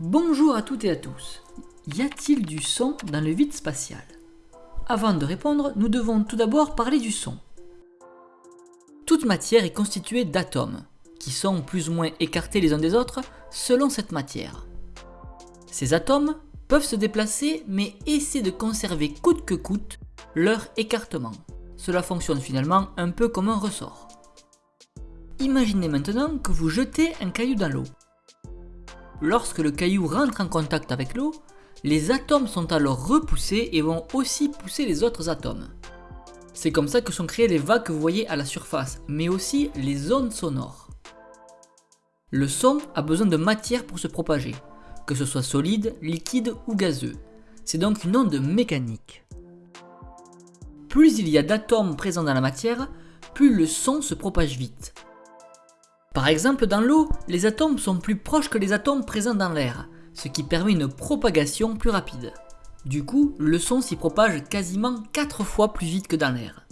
Bonjour à toutes et à tous. Y a-t-il du son dans le vide spatial? Avant de répondre, nous devons tout d'abord parler du son. Toute matière est constituée d'atomes, qui sont plus ou moins écartés les uns des autres selon cette matière. Ces atomes peuvent se déplacer mais essaient de conserver coûte que coûte leur écartement. Cela fonctionne finalement un peu comme un ressort. Imaginez maintenant que vous jetez un caillou dans l'eau. Lorsque le caillou rentre en contact avec l'eau, les atomes sont alors repoussés et vont aussi pousser les autres atomes. C'est comme ça que sont créées les vagues que vous voyez à la surface, mais aussi les ondes sonores. Le son a besoin de matière pour se propager, que ce soit solide, liquide ou gazeux. C'est donc une onde mécanique. Plus il y a d'atomes présents dans la matière, plus le son se propage vite. Par exemple, dans l'eau, les atomes sont plus proches que les atomes présents dans l'air, ce qui permet une propagation plus rapide. Du coup, le son s'y propage quasiment 4 fois plus vite que dans l'air.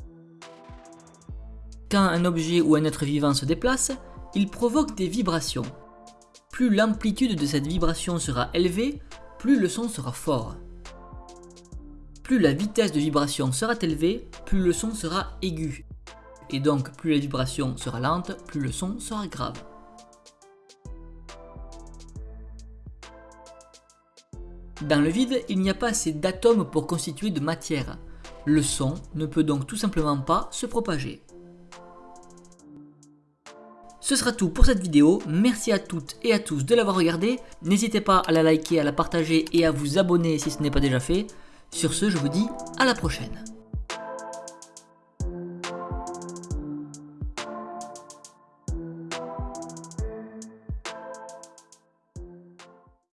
Quand un objet ou un être vivant se déplace, il provoque des vibrations. Plus l'amplitude de cette vibration sera élevée, plus le son sera fort. Plus la vitesse de vibration sera élevée, plus le son sera aigu. Et donc plus la vibration sera lente, plus le son sera grave. Dans le vide, il n'y a pas assez d'atomes pour constituer de matière. Le son ne peut donc tout simplement pas se propager. Ce sera tout pour cette vidéo, merci à toutes et à tous de l'avoir regardé, n'hésitez pas à la liker, à la partager et à vous abonner si ce n'est pas déjà fait. Sur ce, je vous dis à la prochaine.